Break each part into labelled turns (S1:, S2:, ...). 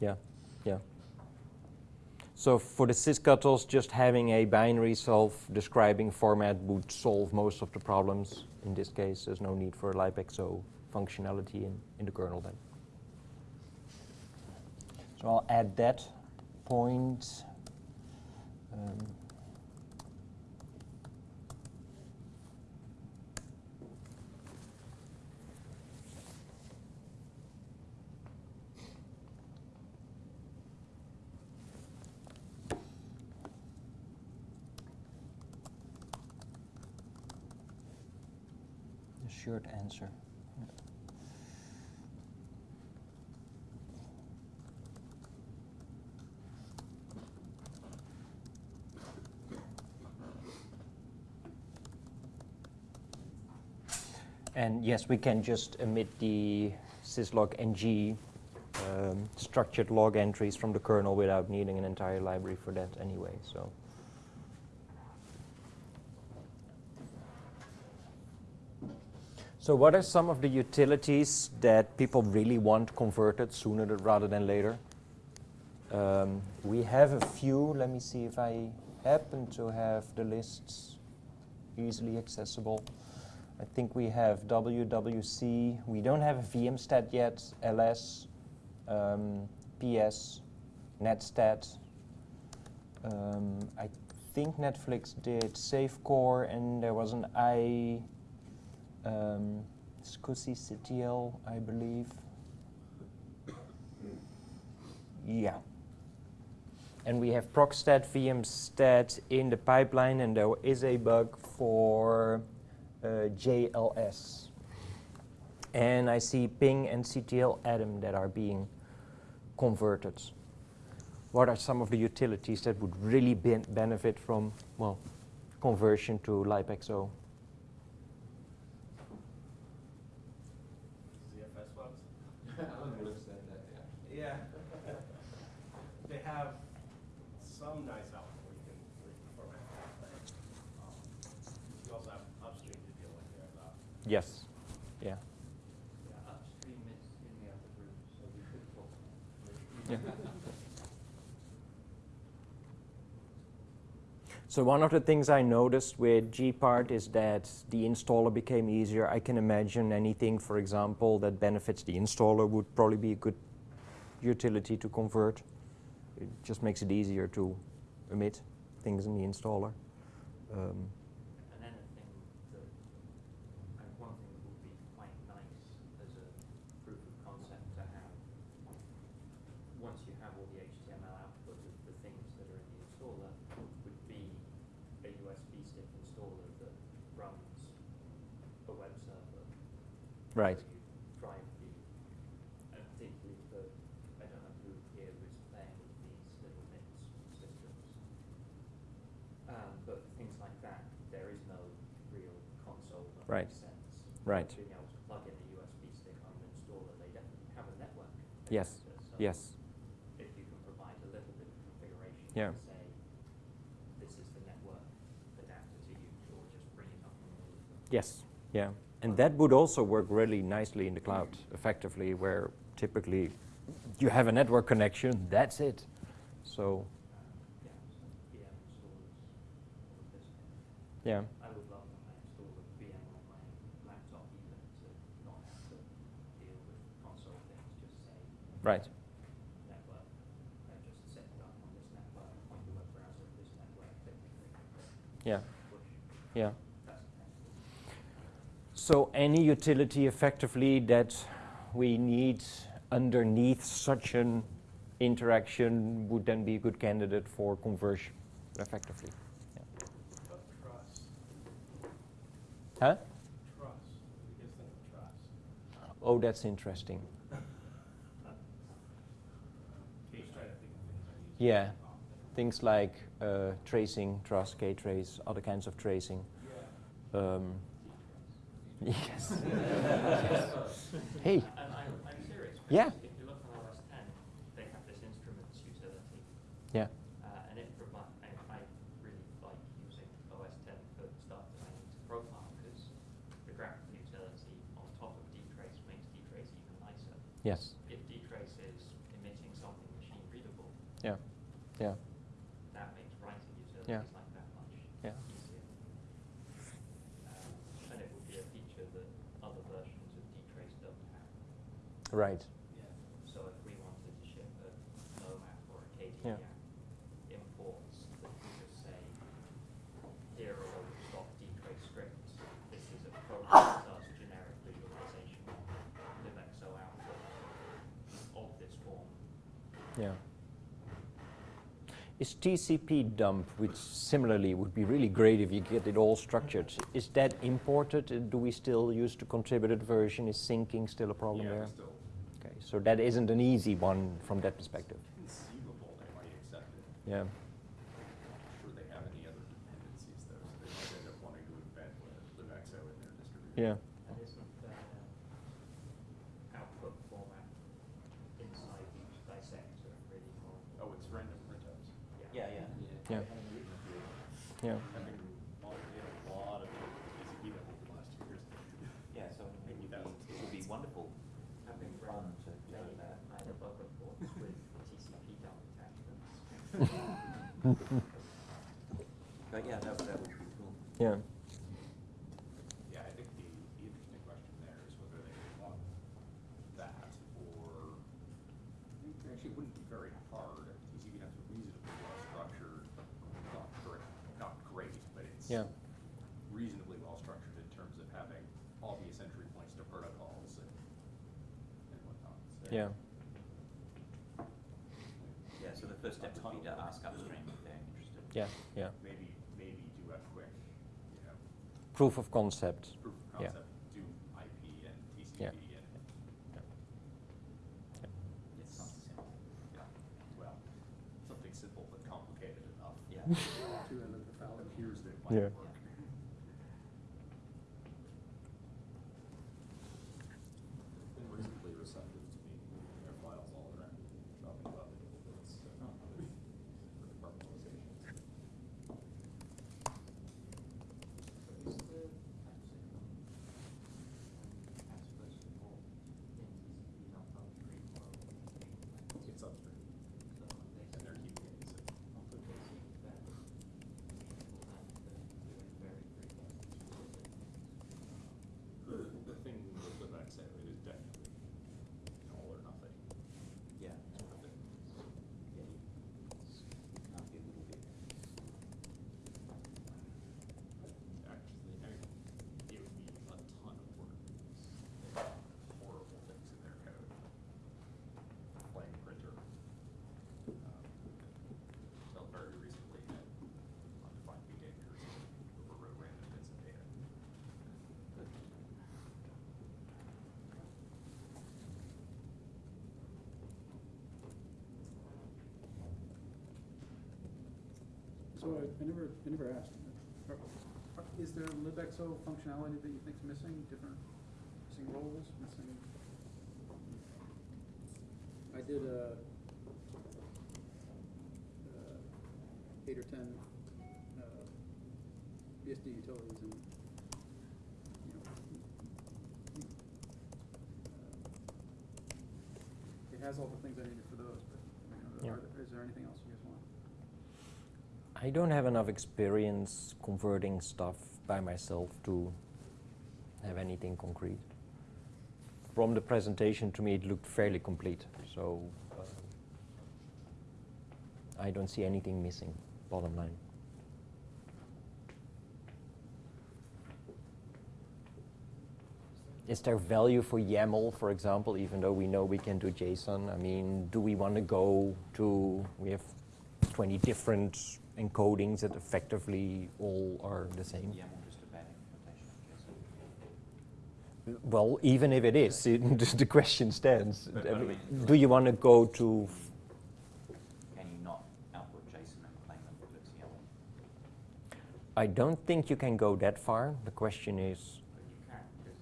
S1: Yeah, yeah. So for the sysctls, just having a binary self-describing format would solve most of the problems. In this case, there's no need for libxo functionality in, in the kernel then. So I'll add that point. Um, short answer. And yes, we can just emit the syslog ng um, structured log entries from the kernel without needing an entire library for that anyway. So. So what are some of the utilities that people really want converted sooner rather than later? Um, we have a few. Let me see if I happen to have the lists easily accessible. I think we have WWC. We don't have VMstat yet, ls, um, ps, netstat. Um, I think Netflix did SafeCore, and there was an i um, SCSI I believe. Yeah. And we have procstat, vmstat in the pipeline, and there is a bug for uh, JLS. And I see ping and ctladm that are being converted. What are some of the utilities that would really be benefit from, well, conversion to libxo?
S2: ZFS webs? yeah. they have some nice out where you can, where you can format that. Um, you also have upstream to deal with there as well.
S1: Yes. Yeah.
S3: Yeah. So
S1: one of the things I noticed with Gpart is that the installer became easier. I can imagine anything, for example, that benefits the installer would probably be a good utility to convert. It just makes it easier to emit things in the installer. Um,
S3: And anything that, and one thing that would be quite nice as a proof of concept to have, once you have all the HTML output of the things that are in the installer, would be a USB stick installer that runs a web server.
S1: Right.
S3: where you drive the, and particularly for, I don't know who here was playing with these little mix systems. Um, but things like that, there is no real console that
S1: Right.
S3: sense.
S1: Right.
S3: Being able to plug in a USB stick on an installer, they definitely have a network.
S1: Yes.
S3: so
S1: yes.
S3: If you can provide a little bit of configuration
S1: Yeah.
S3: to say, this is the network adapter to use, or just bring it up on all of them.
S1: Yes. Yeah. And that would also work really nicely in the cloud, effectively, where typically you have a network connection, that's it. So,
S3: Yeah, so VM installers, all of this.
S1: yeah.
S3: I would love when I install a VM on my laptop even to not have to deal with console things, just say
S1: Right. Yeah. Yeah.
S3: That's effective.
S1: So any utility effectively that we need underneath such an interaction would then be a good candidate for conversion effectively. Yeah.
S2: Truss,
S1: Huh?
S2: truss, the biggest thing is truss.
S1: Oh, that's interesting.
S2: Just trying to think of things I use.
S1: Yeah. Things like uh, tracing, truss, K-trace, other kinds of tracing.
S2: Yeah.
S1: Um, yes. yes. Hey,
S3: And I'm, I'm serious,
S1: Yeah.
S3: if you look on OS ten, they have this instruments utility,
S1: yeah,
S3: uh, and it provides, I, I really like using OS ten for stuff that I need to profile, because the graphical utility on top of dtrace makes dtrace even nicer.
S1: yes,
S3: If dtrace is emitting something
S1: Yeah, yeah,
S3: That makes writing
S1: Yeah.
S3: utilities like that much
S1: yeah.
S3: easier. Um, And it would be a feature that other versions of dtrace don't have.
S1: Right. Yeah.
S3: So if we wanted to ship a OMAP or a
S1: Yeah.
S3: KDE imports, that we just say, here are all the stock dtrace scripts. This is a program that does generic visualization of libxo output of this form.
S1: Yeah. Is TCP dump, which similarly would be really great if you get it all structured, mm-hmm. is that imported? Do we still use the contributed version? Is syncing still a problem
S4: Yeah,
S1: there?
S4: They're still
S1: Okay, so that isn't an easy one from that perspective.
S4: conceivable, they might accept it.
S1: Yeah,
S4: I'm sure they have any other dependencies though, so they might end up wanting to embed libxo in their distribution.
S1: yeah.
S3: And isn't there output format inside each dissector really?
S4: Oh, it's random printouts.
S5: Yeah, yeah.
S1: Yeah. Yeah,
S4: Having automated a lot of TCP that over the last two years.
S5: Yeah, so it would be, it would be wonderful,
S3: Having
S5: fun
S3: run
S5: to
S3: many
S5: do that.
S3: either bug reports with TCP dump attachments.
S5: But yeah, that, that would be cool.
S1: yeah,
S4: Yeah, I think the, the interesting question there is whether they want that or, actually, wouldn't be very hard. TCP has a reasonably well structured, not great, not great, but it's
S1: yeah,
S4: reasonably well structured in terms of having obvious entry points to protocols and, and whatnot. So-
S1: yeah,
S5: Yeah, so the first step would be to ask upstream if they're interested.
S1: Yeah, yeah.
S4: Maybe, maybe do a quick, you know,
S1: Proof of concept.
S4: proof of concept. Yeah. do IP and TCP
S1: Yeah.
S4: and,
S5: It's something simple.
S4: yeah, well, something simple but complicated enough.
S5: Yeah.
S4: To end up the appears that might
S1: Yeah.
S4: work. Been reasonably receptive to me moving their files all around, talking about it, it's, uh, for compartmentalization.
S3: Is the capsicum Casper's support in TCP dump upstream or
S4: It's upstream,
S3: so they
S4: and they're keeping it safe.
S3: Also, they seem that people have to do it very frequently.
S4: The thing with the Vexo, it is definitely an all or nothing
S5: Yeah.
S4: sort of thing.
S5: Yeah, you can't be a little bit.
S4: Actually, I mean, it would be a ton of work. There's Horrible things in their code. Playing printer. Um, Until very recently had undefined behaviors that overrode random bits of data.
S5: But
S6: So I, I never, I never asked, are- are- is there libxo functionality that you think's missing, different, missing roles, missing? I did a, uh, eight or ten, uh, BSD utilities and, you know, uh, it has all the things I needed for those, but, I mean, are
S1: Yeah.
S6: there- is there anything else you guys want?
S1: I don't have enough experience converting stuff by myself to have anything concrete. From the presentation, to me, it looked fairly complete, so I don't see anything missing, bottom line. Is there value for YAML, for example, even though we know we can do JSON? I mean, do we want to go to, we have 20 different encodings that effectively all are the same?
S5: yeah, more just a bad implementation,
S1: Well, even if it is, it, the question stands.
S5: But- but I
S1: mean, do you want to go to,
S5: Can you not output JSON and claim them for its YAML?
S1: I don't think you can go that far. The question is,
S3: But you can, because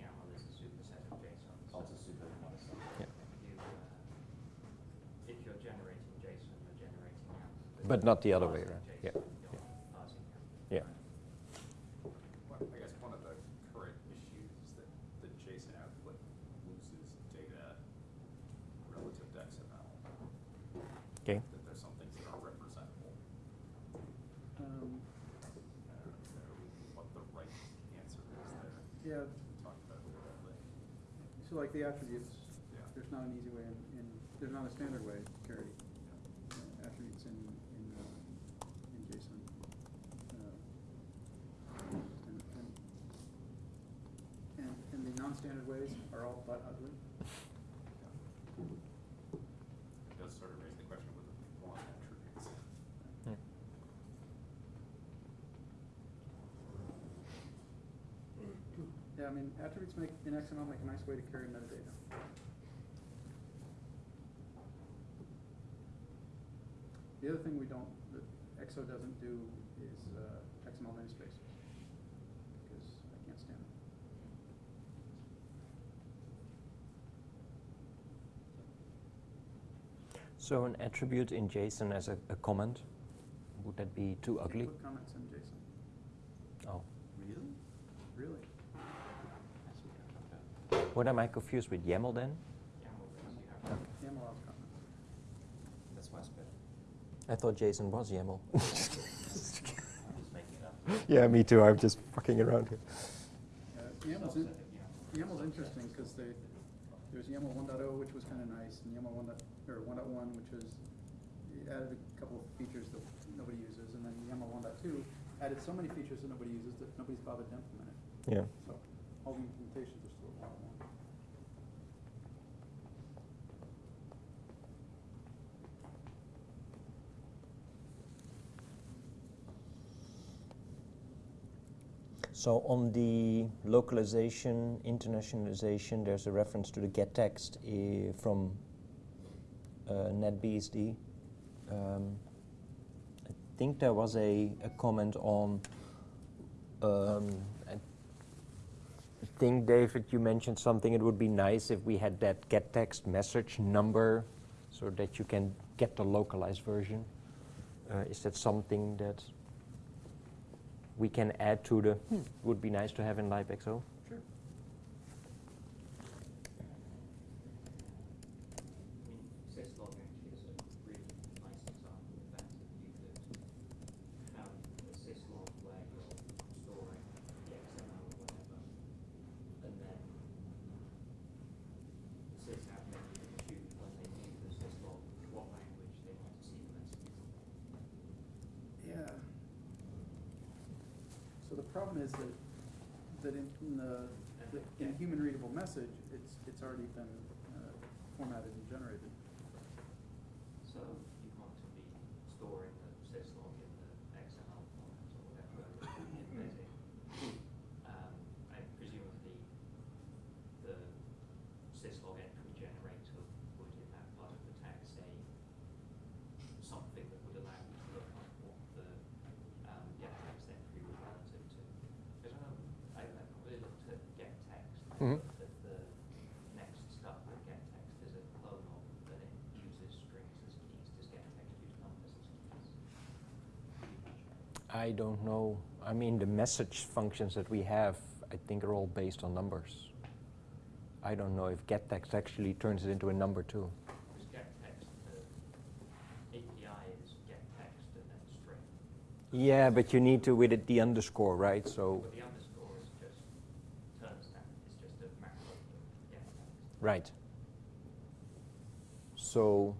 S3: YAML is a superset of JSON.
S5: Oh, it's a super, not a sub.
S1: Yeah.
S3: You, uh, if you're generating JSON, you're generating YAML.
S1: But not the other way around. Yeah,
S3: You're parsing YAML.
S1: yeah,
S4: Well, I guess one of the current issues is that the JSON output loses data relative to XML.
S1: Okay.
S4: That there's some things that are representable.
S6: Um,
S4: I don't know what the right answer is there.
S6: yeah,
S4: We talked about it a little bit.
S6: so like the attributes,
S4: Yeah.
S6: there's not an easy way in, in, there's not a standard way to carry uh, attributes in, in, uh, in JSON. Uh, And, and, and, and the non-standard ways are all but ugly.
S4: It does sort of raise the question want attributes.
S1: Yeah.
S6: Yeah, I mean, attributes make, in XML make a nice way to carry metadata. The other thing we don't, that XO doesn't do is uh, XML namespaces, because I can't stand them.
S1: So an attribute in JSON as a, a comment, would that be too
S6: Can't
S1: ugly?
S6: Put comments in JSON,
S1: Oh.
S5: Really?
S6: really.
S5: What we're talking about.
S1: What am I confused with YAML then?
S3: YAML brings you have.
S6: YAML allows comments.
S5: That's why it's better.
S1: I thought JSON was YAML.
S5: I'm just making it up.
S1: yeah, me too. I'm just fucking around here.
S6: Uh, YAML's, in, YAML's interesting, because they, there's YAML 1.0, which was kind of nice, and YAML 1. Or 1.1, which was, it added a couple of features that nobody uses, and then YAML 1.2 added so many features that nobody uses that nobody's bothered to implement it.
S1: Yeah.
S6: So all the implementations are still at 1.1.
S1: So on the localization, internationalization, there's a reference to the get text uh, from NetBSD. Um, I think there was a, a comment on. Um, I think David, you mentioned something. It would be nice if we had that get text message number, so that you can get the localized version. Uh, is that something that we can add to the would be nice to have in libxo.
S6: Sure.
S3: I mean, syslog actually is a really nice example of that. If you could have a syslog where you're storing the XML or whatever, and then the sysadmin can choose when they view the syslog what language they want to see the messages.
S6: Yeah. The problem is that, that in, in the, the- in human readable message, it's, it's already been uh, formatted and generated.
S3: So you want to be storing the syslog in the XML format or whatever in Basic. Um, and presumably the syslog entry generator would in that part of the tag say something that would allow you to look up what the um, get text entry was relative to. Because I know, I, I probably looked at get text,
S1: Mhm.
S3: that the next stuff that get text is a clone of, that it uses strings as keys. Does get text use numbers as keys?
S1: I don't know. I mean, the message functions that we have, I think, are all based on numbers. I don't know if getText actually turns it into a number too.
S3: Get text, the API is get text and then string.
S1: Yeah, but you need to with it the underscore, right? So,
S3: But the underscore is just turns that, it's just a macro of get text.
S1: right. So,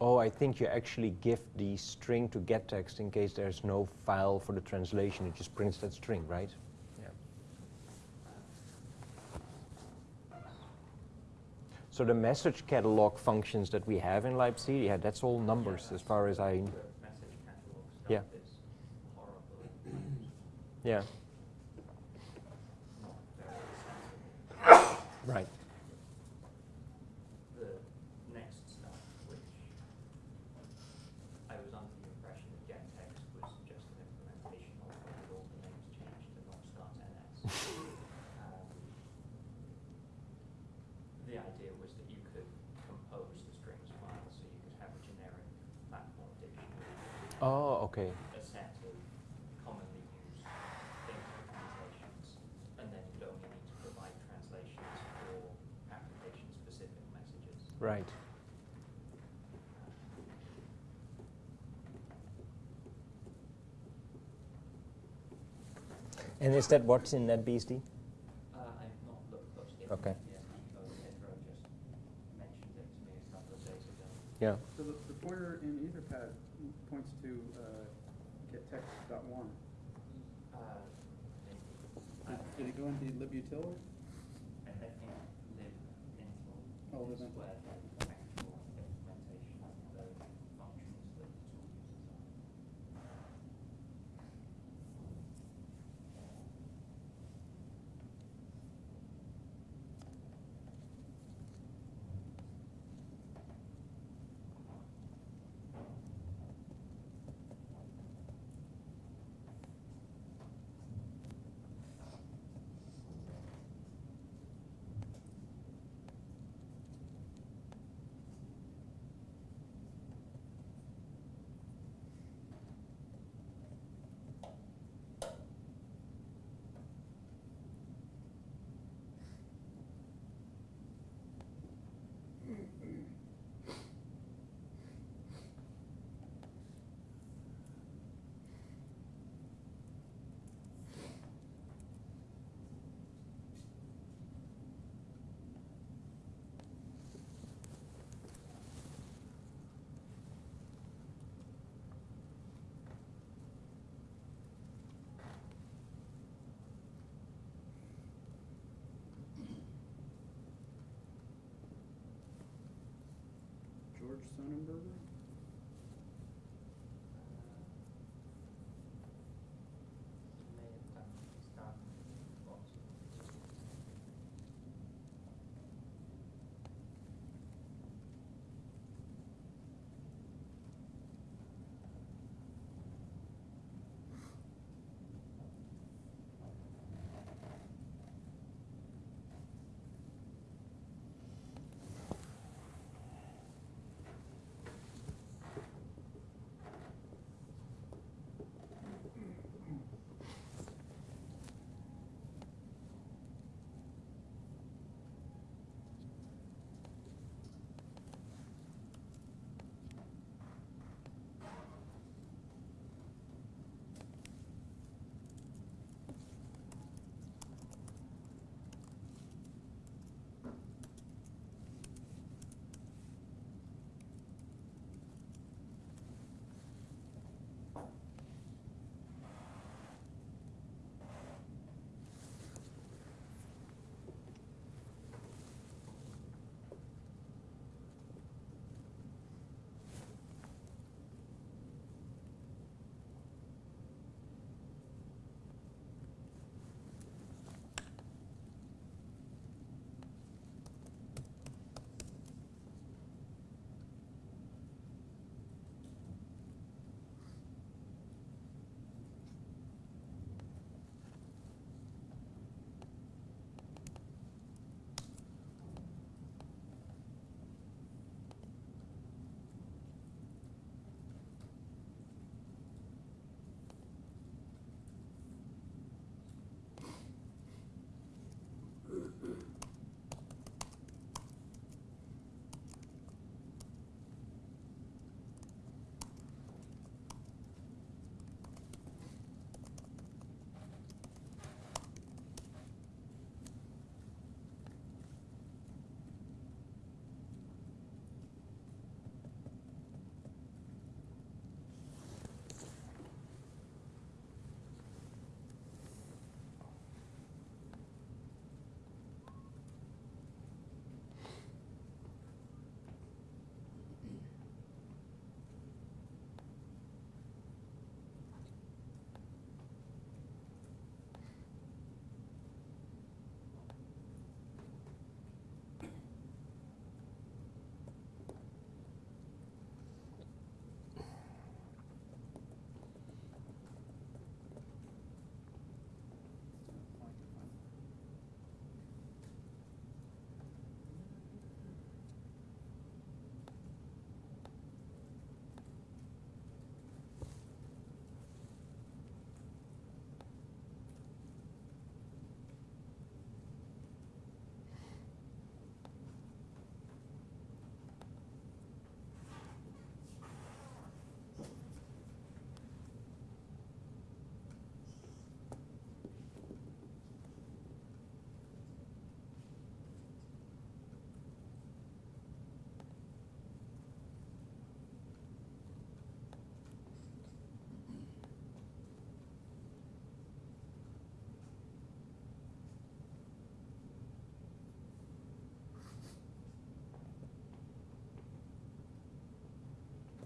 S1: oh, I think you actually give the string to getText in case there's no file for the translation. It just prints that string, right? Yeah. So the message catalog functions that we have in Leipzig, yeah, that's all numbers as far as I,
S3: The message catalog
S1: Yeah.
S3: stuff is horrible,
S1: yeah,
S3: not very sensible.
S1: right. Oh, okay.
S3: A set of commonly used and then you'd only need to provide translations for application-specific messages.
S1: Right.
S6: And is that what's in NetBSD?
S1: Uh,
S6: okay. Yeah.
S3: Did it go into Libutiller?
S1: I think Lib.
S3: Oh, Lib. Sonnenberger?